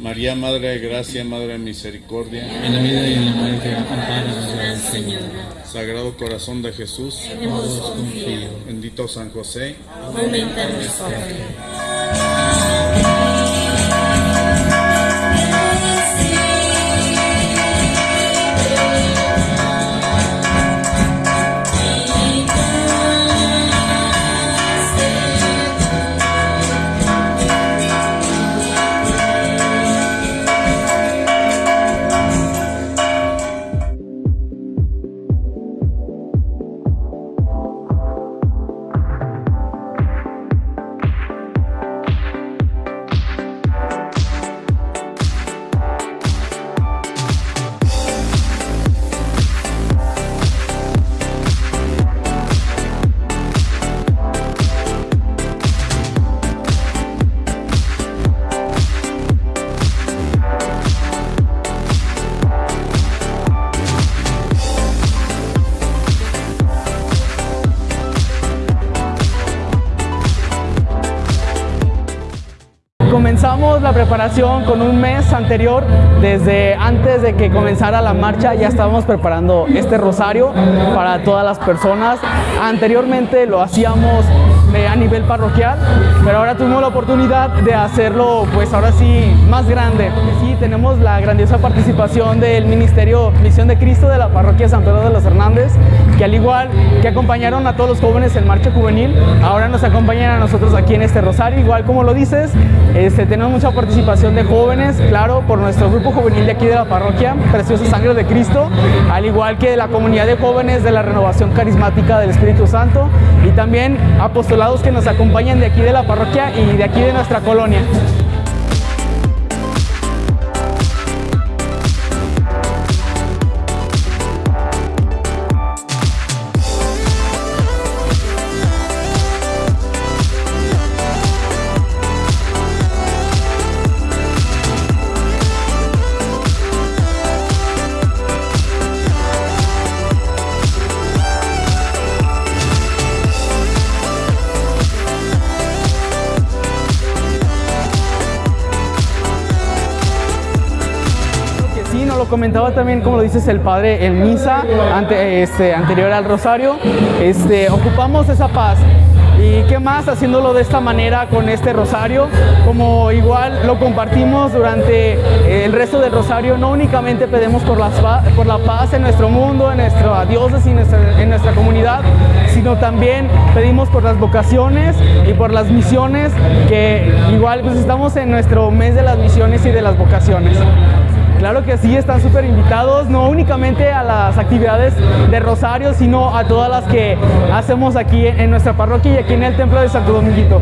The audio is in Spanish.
María, Madre de Gracia, Madre de Misericordia, En la vida y en la muerte, Gran Señora. Sagrado Corazón de Jesús, En vos confío. bendito San José, Aumenta nuestra fe. Comenzamos la preparación con un mes anterior, desde antes de que comenzara la marcha ya estábamos preparando este rosario para todas las personas. Anteriormente lo hacíamos eh, a nivel parroquial, pero ahora tuvimos la oportunidad de hacerlo pues ahora sí más grande. Sí, tenemos la grandiosa participación del Ministerio Misión de Cristo de la parroquia San Pedro de los Hernández, que al igual que acompañaron a todos los jóvenes en Marcha Juvenil, ahora nos acompañan a nosotros aquí en este rosario, igual como lo dices, este, tenemos mucha participación de jóvenes, claro, por nuestro grupo juvenil de aquí de la parroquia, Preciosa Sangre de Cristo, al igual que de la comunidad de jóvenes de la Renovación Carismática del Espíritu Santo y también apostolados que nos acompañan de aquí de la parroquia y de aquí de nuestra colonia. Lo comentaba también, como lo dices, el Padre en misa ante, este, anterior al Rosario. Este, ocupamos esa paz. ¿Y qué más haciéndolo de esta manera con este rosario? Como igual lo compartimos durante el resto del rosario, no únicamente pedimos por la, pa- por la paz en nuestro mundo, en nuestra diócesis, en nuestra, en nuestra comunidad, sino también pedimos por las vocaciones y por las misiones, que igual pues estamos en nuestro mes de las misiones y de las vocaciones. Claro que sí, están súper invitados, no únicamente a las actividades de Rosario, sino a todas las que hacemos aquí en nuestra parroquia y aquí en el Templo de Santo Dominguito.